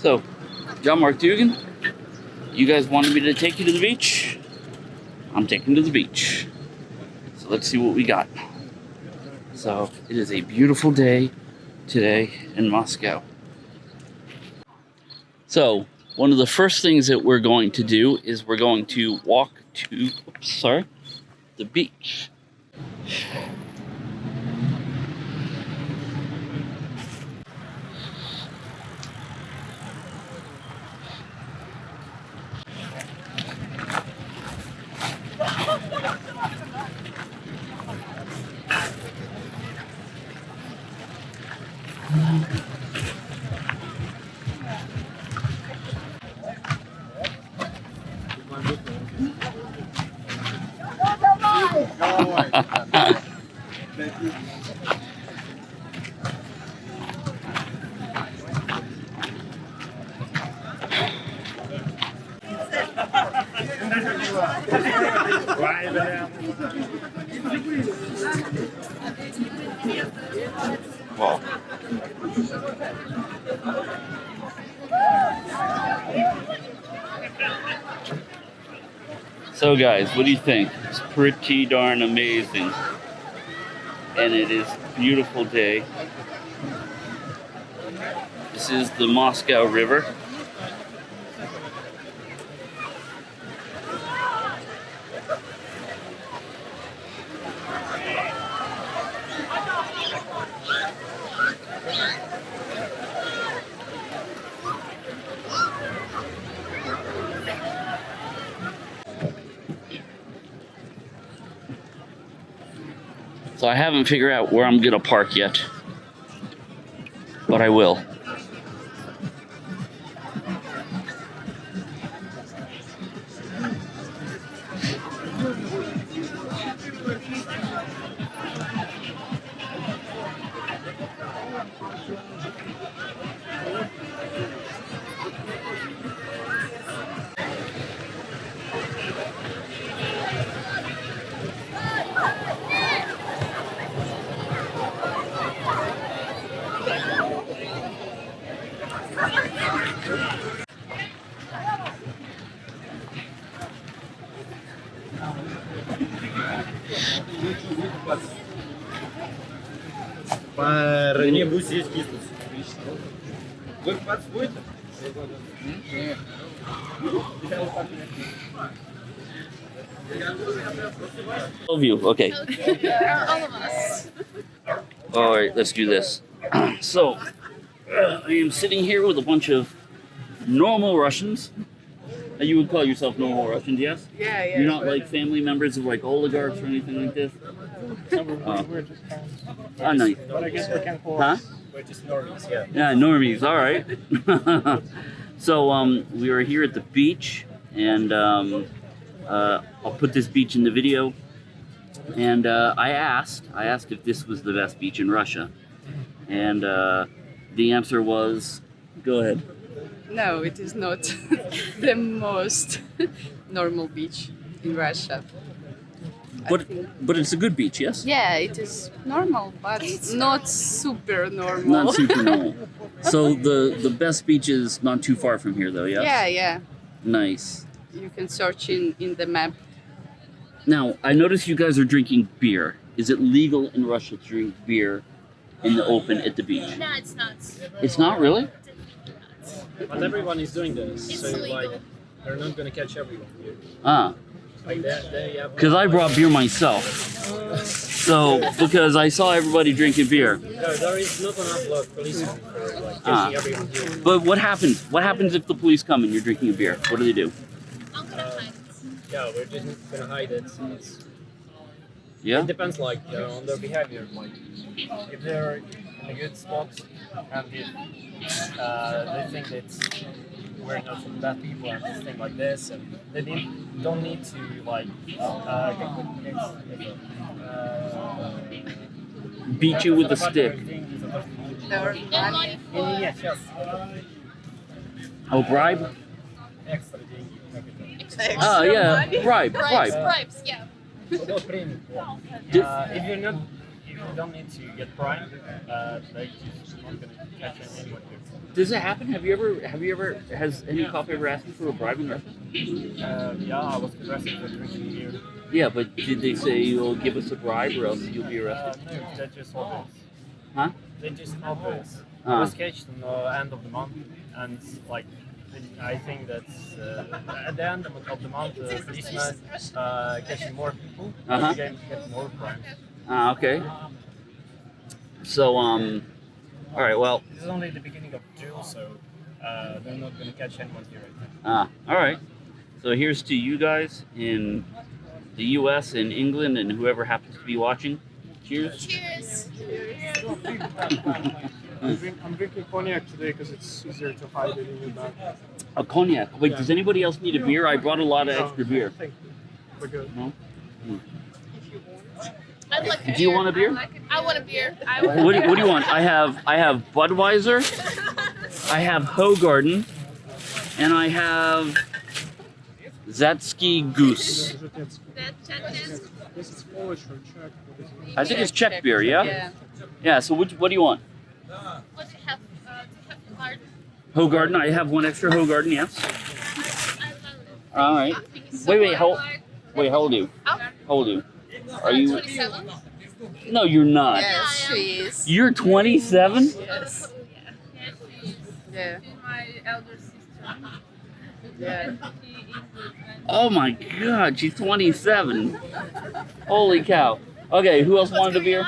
So, John Mark Dougan, you guys wanted me to take you to the beach. I'm taking to the beach. So let's see what we got. So it is a beautiful day today in Moscow. So one of the first things that we're going to do is we're going to walk to, oops, sorry, the beach. Wow. So guys, what do you think? It's pretty darn amazing. And it is beautiful day. This is the Moscow River. So I haven't figured out where I'm gonna park yet. But I will. Не будь здесь киснуть. Вы купаться будете? All of you, okay. All of us. All right, let's do this. so, uh, I am sitting here with a bunch of normal Russians. Uh, You would call yourself normal Russians, yes? Yeah, yeah. You're not like family members of like oligarchs or anything like this? Oh. Oh, no. But I guess we can call Huh? We're just normies, yeah. Yeah, normies. All right. so um, we were here at the beach, and um, uh, I'll put this beach in the video. And uh, I asked, I asked if this was the best beach in Russia, and uh, the answer was, go ahead. No, it is not the most normal beach in Russia. I But but it's a good beach, yes. Yeah, it is normal, but it's not super normal. Not super normal. So the the best beach is not too far from here, though. Yes. Yeah, yeah. Nice. You can search in in the map. Now I notice you guys are drinking beer. Is it legal in Russia to drink beer in the open at the beach? No, it's not. It's not really. But everyone is doing this, It's so illegal. like, they're not gonna catch everyone. Here. Ah, Because I brought beer myself. So because I saw everybody drinking beer. Ah. But what happens? What happens if the police come and you're drinking a beer? What do they do? Hide. Yeah, we're just gonna hide it. It's, Yeah. It depends like uh, on their behavior. Like if they're in a good spot and if uh, they think that wearing out from bad people and things like this, and they need, don't need to like uh, uh, beat you with a stick. Yes, yes. Oh, bribe? Ah, yeah, bribe, bribe. Bribes, bribes yeah. uh, if you're not, if you don't need to get bribed, uh, like, you're not gonna catch anyone. Does it happen? Have you ever? Have you ever? Has any cop ever asked you for a bribe in Russia? Uh, yeah, I was arrested for drinking beer. Yeah, but did they say you'll give us a bribe or else you'll be Uh, arrested? no, they just obvious. Huh? They just obvious. I Uh, was catched on the end of the month, and like, I think that's uh, at the end of the month, the policeman uh, catching more people, Uh-huh. they get more crimes. ah, okay. So um, all right. Well, This is only the beginning of June, so uh, they're not going to catch anyone here right now. ah, all right. So here's to you guys in the U.S. and England and whoever happens to be watching. Cheers. Cheers. I'm, I'm drinking cognac today because it's easier to hide it in your bag. A cognac. Wait, does anybody else need a beer? I brought a lot of extra beer. Thank you. We're good. I'd like a Do you beer. want a beer? I want a beer. I What do, what do you want? I have I have Budweiser, I have Hoegaarden, and I have Zatsky Goose. Is it- it's- that Chinese. This is Polish or Czech. What is it? I think it's Czech beer, yeah? Yeah. Yeah. So which, what do you want? What do you have? Uh, do you have hard? Hoegaarden. I have one extra Hoegaarden. Yes. I. All right. Thank you so Wait, wait, hold- Wait, how old are you? Oh, How old are you? Are you? 27? No, you're not. Yes, she is. You're 27. Yes. Yeah, she's my elder sister. Yeah. Oh my God, she's 27. Holy cow. Okay, who else wanted a beer?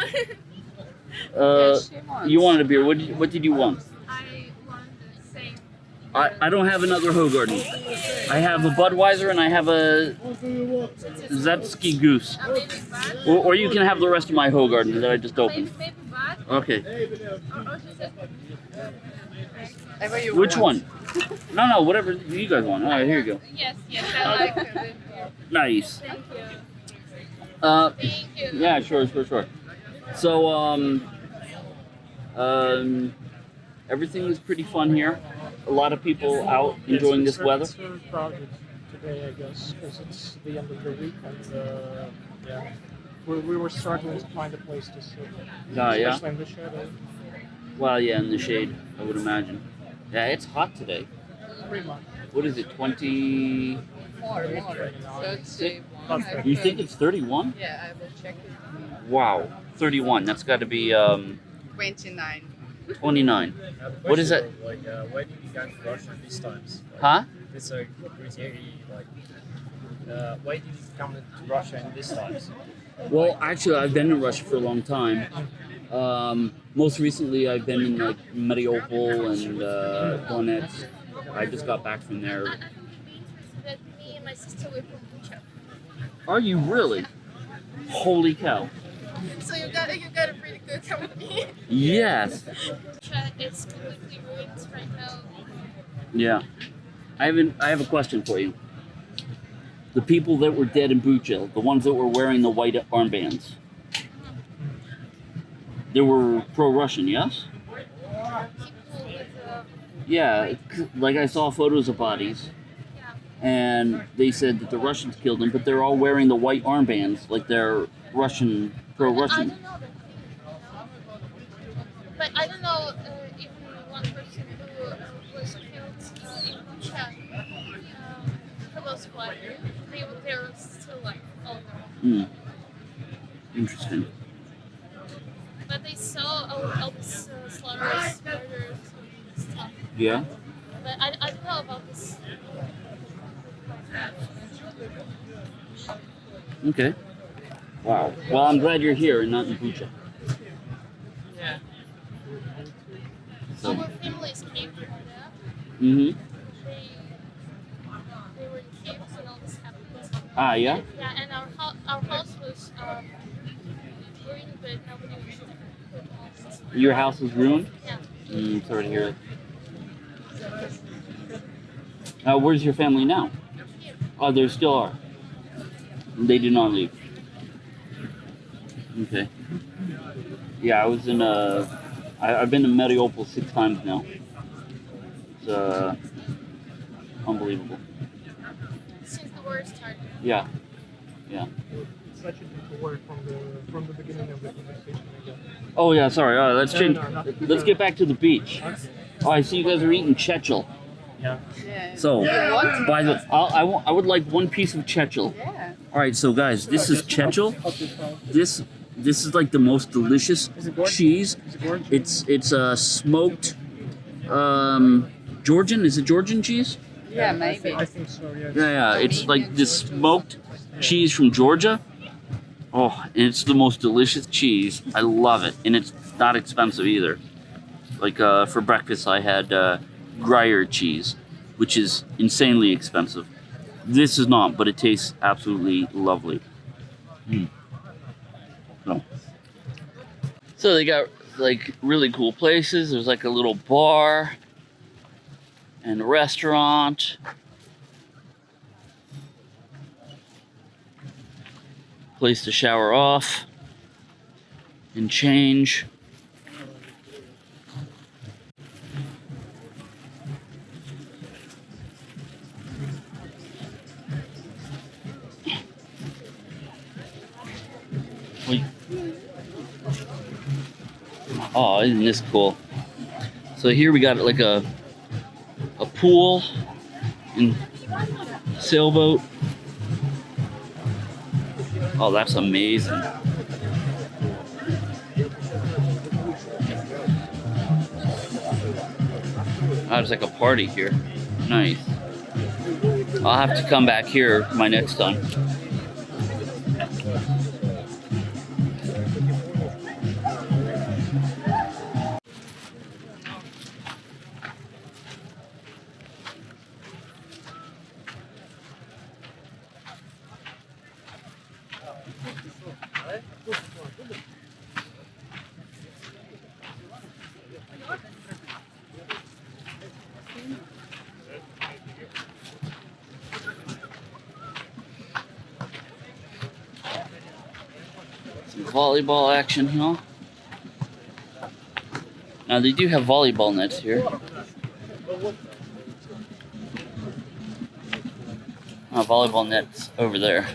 Uh, you wanted a beer. What did you, what did you want? I want the same. I, I don't have another Hoegaarden. I have a Budweiser and I have a Zetsky Goose. Or, or you can have the rest of my Hoegaarden that I just opened. Maybe, maybe bad. Okay. Or, or she said, Whatever you Which want. one? No, no, whatever you guys want. All right, here you go. yes, yes, I like it. Nice. Thank you. Uh, Thank you. yeah, sure, sure, sure. So, um, um, everything is pretty fun here. A lot of people out enjoying this weather. It's very crowded today, I guess, because it's the end of the week and uh, yeah, we, we were struggling to find a place to sit, yeah. especially in the shadow. Well, yeah, in the shade, I would imagine. Yeah, it's hot today. Pretty much. What is it? Twenty? More, more. Thirty one. I You think it's thirty-one? Yeah, I will check it. Wow, thirty-one. That's got to be um, Twenty nine. twenty-nine. What is that? Like, uh, why did you come to Russia these times? Like, Huh? It's a criteria, like, uh, why did you come to Russia in these times? Well, actually, I've been in Russia for a long time. Um, most recently, I've been in like Mariupol and uh, Donetsk. I just got back from there. I think you'd be interested that me and my sister were from Are you really? Holy cow! So you got you got a pretty good company. Yes. Bucha is completely ruined right now. Yeah. I have an, I have a question for you. The people that were dead in Bucha, the ones that were wearing the white armbands, they were pro-Russian, yes? Yeah, like I saw photos of bodies, and they said that the Russians killed them, but they're all wearing the white armbands, like they're Russian, pro-Russian. don't know that thing, you know. But I don't know uh, even one person who uh, was killed uh, in. Um, for those white, they were they're still like all of them. Hmm. Interesting. But they saw all, all this uh, and. Yeah. But I, I don't know about this. Okay. Wow. Well, I'm glad you're here and not in Bucha. Yeah. So. Our families came from there. Mm-hmm. They, they were in caves and all this happened. Ah, yeah. Yeah, and our, ho- our house was um, ruined, but nobody was put on. Your house was ruined. Yeah. Mm, sorry to hear it. Uh, where's your family now? Here. Oh, there still are. They did not leave. Okay. Yeah, I was in uh, I, I've been to Mariupol six times now. It's uh, unbelievable. Since the war started. Yeah. Such a deep word from the from the beginning of the conversation again. Oh yeah. Sorry. Uh, let's No, change. no, not- Let's get back to the beach. Oh, I see you guys are eating Chechil. Yeah. Yeah. So, You want? by the, I'll, I, want, I would like one piece of Chechil. Yeah. All right, so guys, this is Chechil. This this is like the most delicious Is it cheese. Is it? It's it's a smoked um, Georgian. Is it Georgian cheese? Yeah, I maybe. think, I think so. Yes. Yeah, yeah. It's like this smoked cheese from Georgia. Oh, and it's the most delicious cheese. I love it, and it's not expensive either. Like uh, for breakfast, I had uh, Gruyere cheese, which is insanely expensive. This is not, but it tastes absolutely lovely. Mm. So. so they got like really cool places. There's like a little bar and a restaurant. Place to shower off and change. Oh, isn't this cool? So here we got like a a pool and sailboat. Oh, that's amazing. Oh, it's like a party here. Nice. I'll have to come back here my next time. Volleyball action here. Now they do have volleyball nets here. Oh, volleyball nets over there.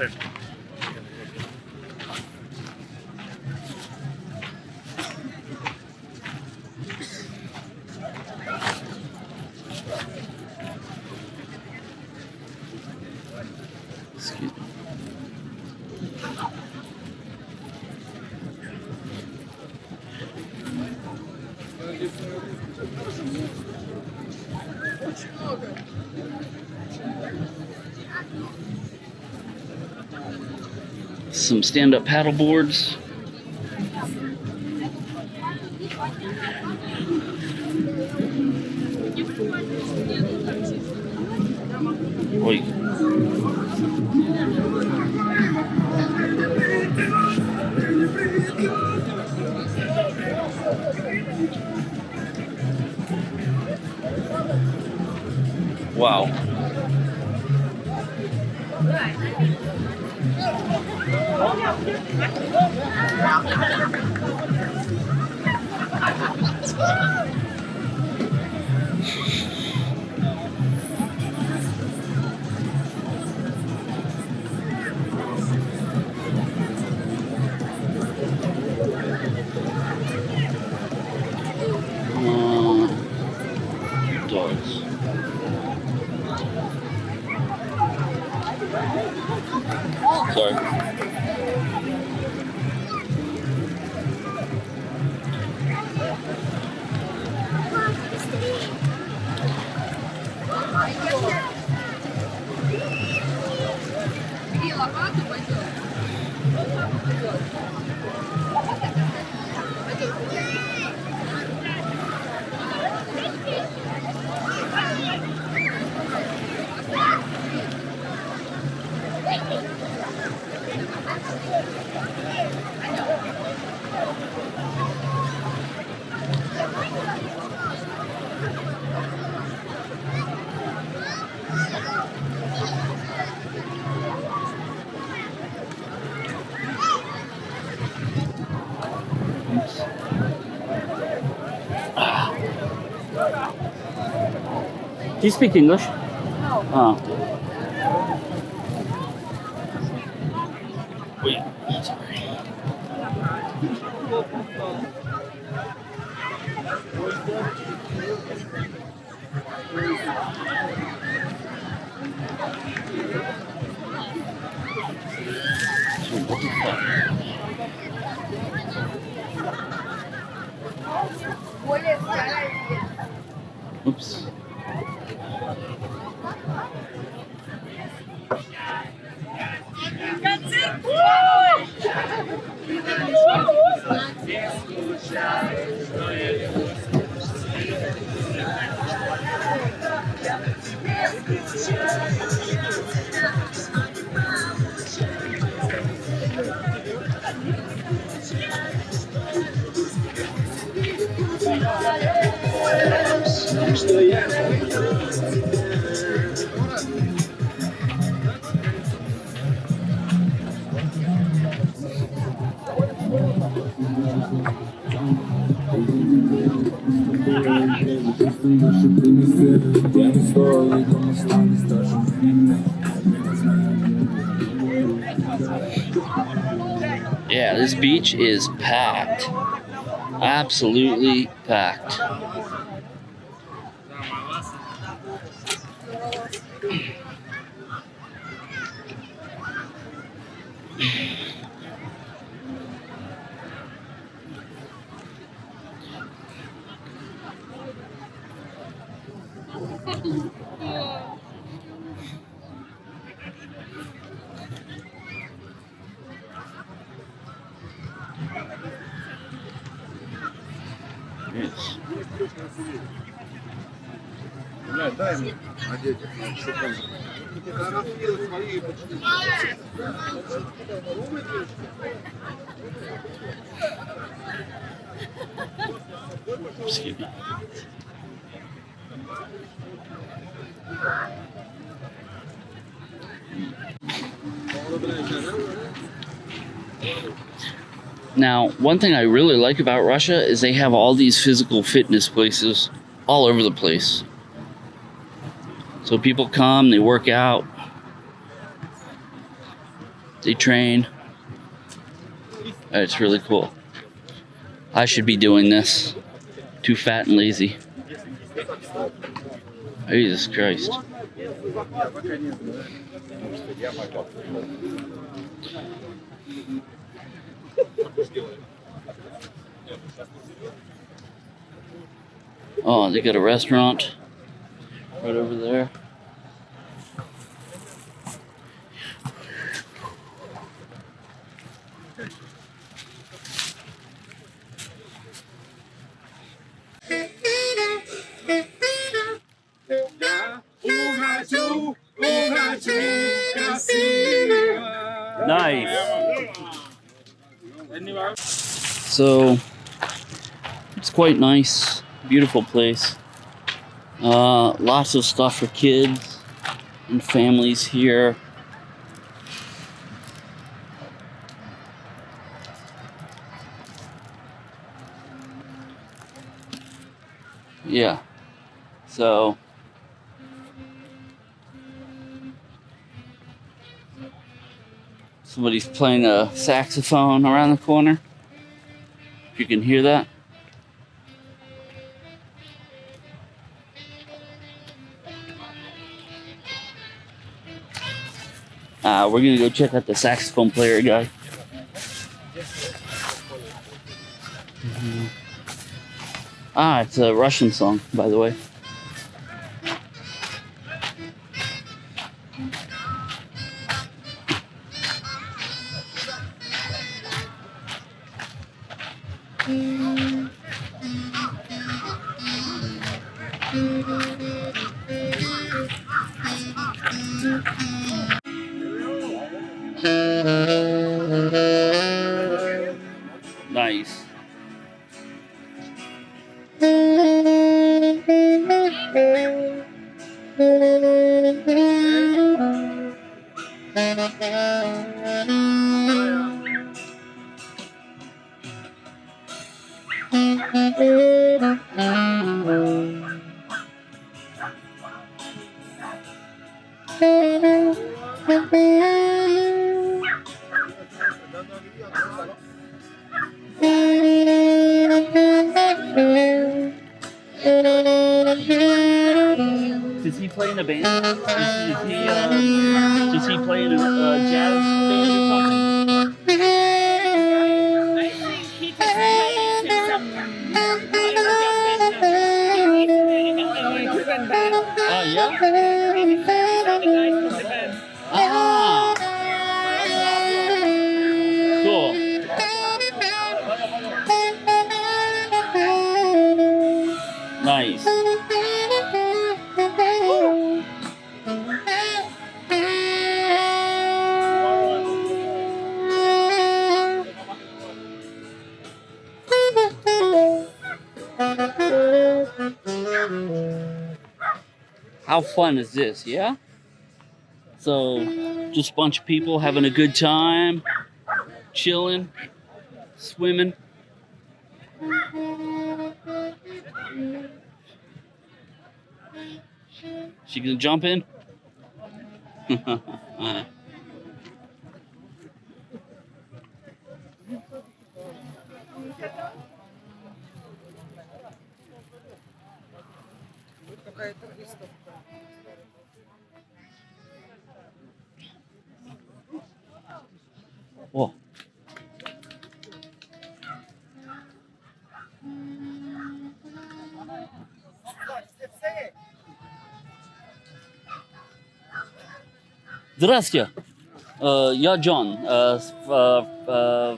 Excuse stand-up paddle boards. Oi. Wow. Do you speak English? No. Oh. Wait. The fuck? Oops. Beach is packed. Absolutely packed. Бля, дай ему одеть, чтобы он... Она съела свои почти. Умная девочка. Психи. Thank you. Now, one thing I really like about Russia is they have all these physical fitness places all over the place. So people come, they work out, they train. It's really cool. I should be doing this. Too fat and lazy. Jesus Christ. Oh, they got a restaurant right over there. Nice. So it's quite nice, beautiful place. Uh, lots of stuff for kids and families here. Yeah. So somebody's playing a saxophone around the corner. If you can hear that. Uh, we're gonna go check out the saxophone player guy. Mhm. Ah, it's a Russian song, by the way. Nice. How fun is this? Yeah. So, just a bunch of people having a good time, chilling, swimming. She gonna jump in? О. Здравствуйте. Э, я Джон. э, с, э, э,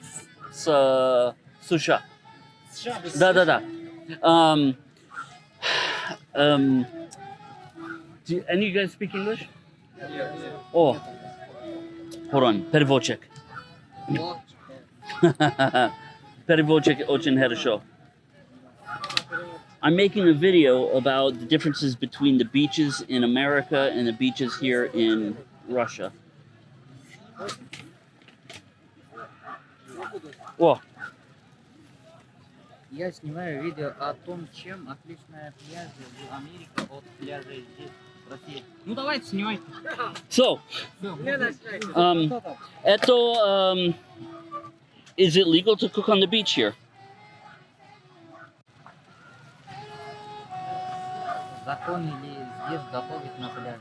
с э, США. Да, да, да. Um, um, do any of you guys speak English? Oh. Hold on. Переводчик. Переводчик очень хорошо. I'm making a video about the differences between the beaches in America and the beaches here in Russia. О, Я снимаю видео о том, чем отличная пляжи в Америке от пляжей здесь, в России. Ну давайте снимайте. so, Всё. um, это, um, is it legal to cook on the beach here? Закон или здесь готовить на пляже?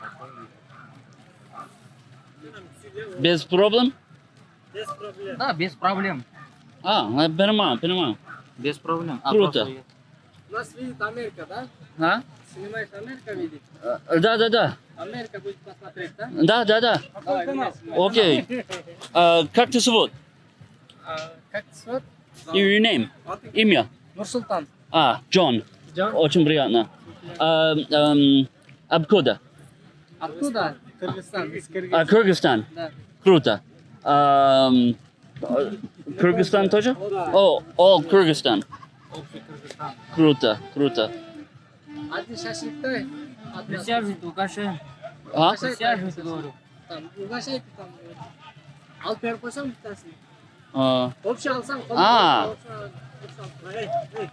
Закон, наверное, готовить. Без проблем? Да, без проблем. А, я понимаю, понимаю. Без проблем. А Круто. просто У нас видит Америка, да? А? Снимаешь Америка видит? Э, Да, да, да. Америка будет посмотреть, да? Да, да, да. Давай, меня снимай. Окей. А, как ты зовут? А, Как зовут? Your name? А ты? Имя? Нурсултан. А, Джон. Джон? Очень приятно. А, эм, откуда? Откуда? Кыргызстан. Из А, Кыргызстана. Кыргызстан. Да. Круто. Ам, э, Кыргызстан тоже? О, о, Кыргызстан. общий Кыргызстан. Круто, круто. Один шашлыктай. Присяживайте, угощаем. А? Присяживайте, говорю. Там, угощайте там. э, Алып беріп қойсам біттасын. А, Общий алсаң. қолыңа А. общий алсаң. Эй, эй,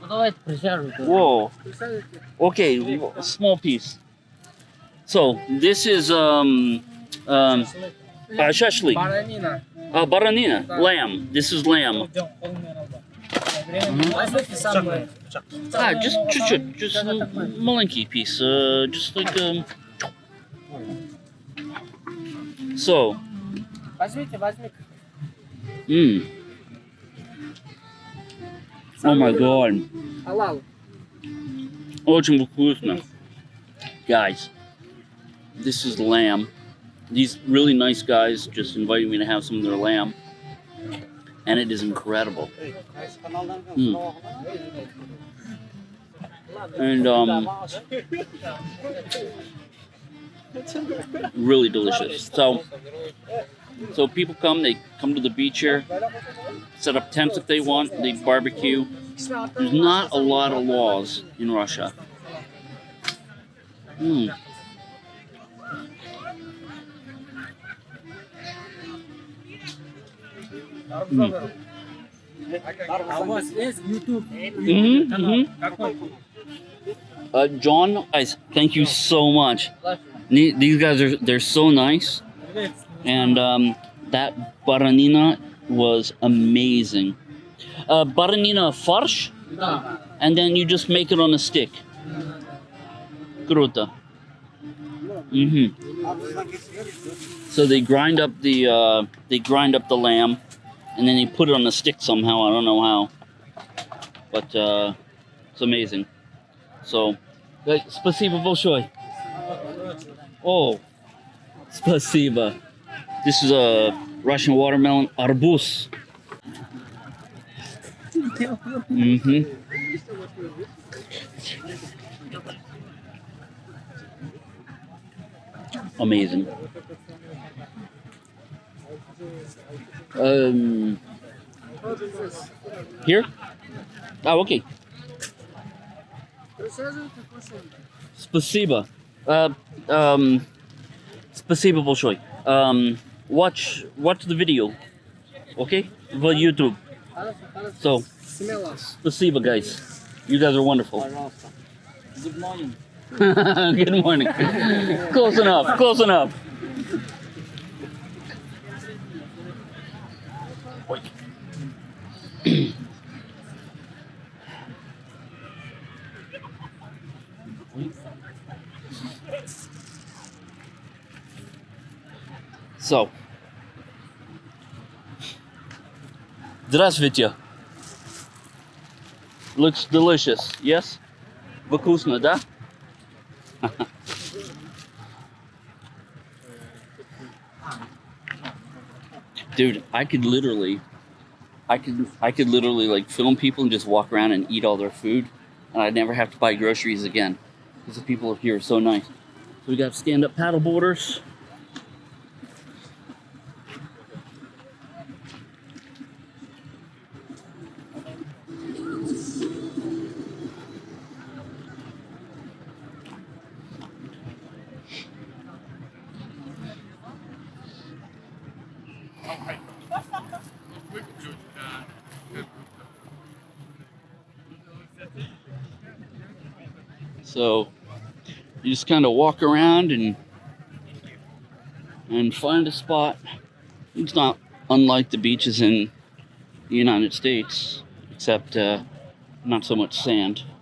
Ну давайте присяживайте. whoa. представляете? Okay, w- small piece. So this is um um uh, shashlik. Баранина. Uh, baranina, lamb. This is lamb. Возьмите самое. Ah, just чуть-чуть, just a маленький piece. Uh, just like um. So, Возьмите, возьмите. mm. Oh my god. Алал. Очень вкусно. Guys, this is lamb. These really nice guys just invited me to have some of their lamb. And it is incredible. Mm. And um really delicious. So so people come, they come to the beach here, set up tents if they want, they barbecue. There's not a lot of laws in Russia. Mm. How is YouTube? Mm -hmm. Uh, John, I thank you so much. These guys are they're so nice, and um, that baranina was amazing. Uh, baranina farsh, and then you just make it on a stick. Gruta. Mm-hmm. So they grind up the uh, they grind up the lamb and then they put it on a stick somehow. I don't know how, but uh, it's amazing. So, э, спасибо большое. Oh, спасибо. This is a Russian watermelon arbuz. Mm-hmm. Amazing. Um, here? Oh, okay. Спасибо. Uh, um, спасибо большое. Um, watch watch the video, okay? For YouTube. So, спасибо, guys. You guys are wonderful. Good morning. Good morning. close enough. Close enough. So, здравствуйте. Looks delicious, yes? Вкусно, да? Dude, I could literally, I could, I could literally like film people and just walk around and eat all their food, and I'd never have to buy groceries again, because the people here are so nice. So we got stand-up paddle boarders. So you just kind of walk around and and find a spot. It's not unlike the beaches in the United States, except uh, not so much sand.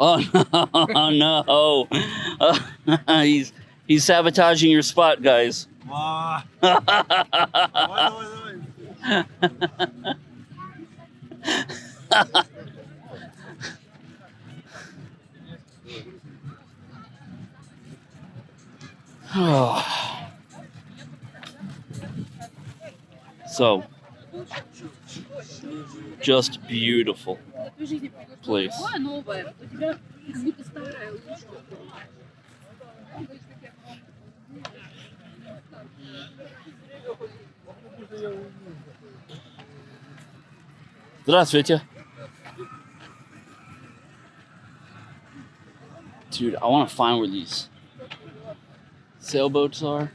Oh no! no. he's he's sabotaging your spot, guys. so, just beautiful place. новая. У тебя как будто старая Здравствуйте. Dude, I want to find where these sailboats are.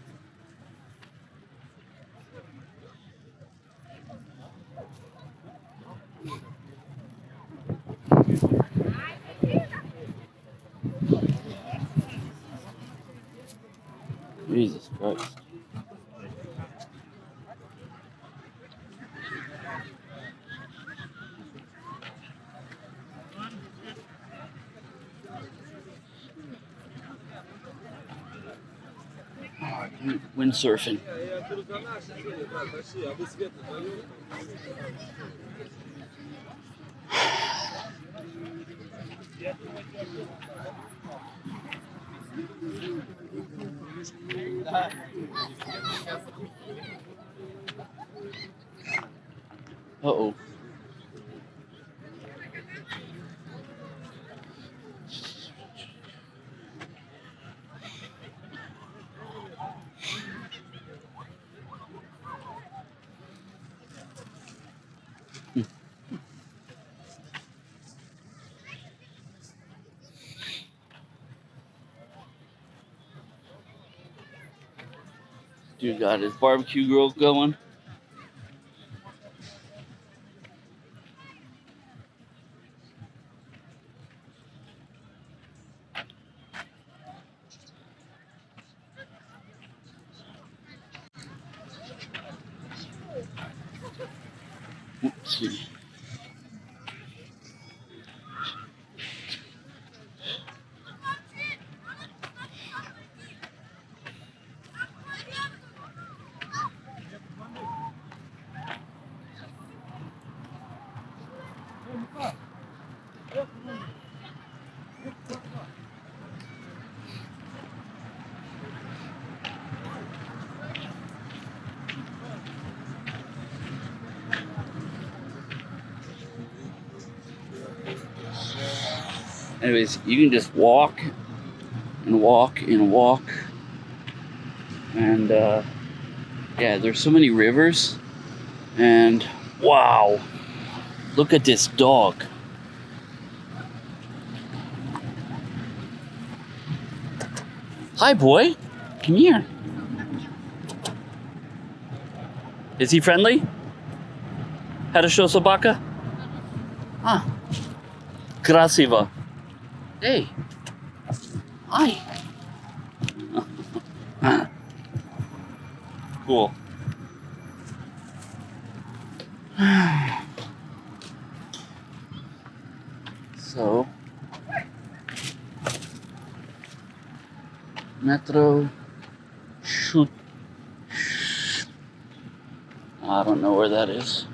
Jesus Christ. Windsurfing. Uh oh. Dude got his barbecue grill going. anyways, you can just walk and walk and walk. And uh, yeah, there's so many rivers. And wow, look at this dog. Hi, boy. Come here. Is he friendly? Хорошо собака? Ah. Красиво. Hey. Hi. cool. so, Metro shoot. I don't know where that is.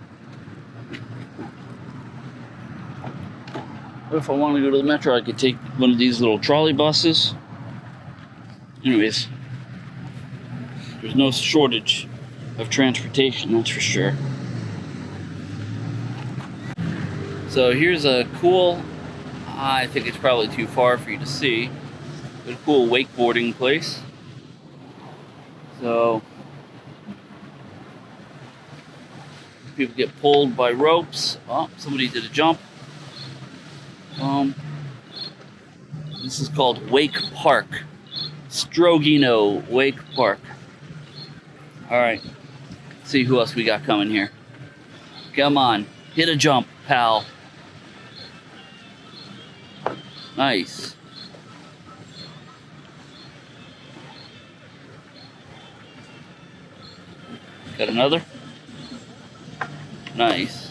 If I want to go to the metro? I could take one of these little trolley buses. Anyways, there's no shortage of transportation, that's for sure. So here's a cool, I think it's probably too far for you to see, but a cool wakeboarding place. So people get pulled by ropes. Oh, somebody did a jump. Um, this is called Wake Park. Strogino Wake Park. All right. See who else we got coming here. Come on, hit a jump, pal. Nice. Got another? Nice.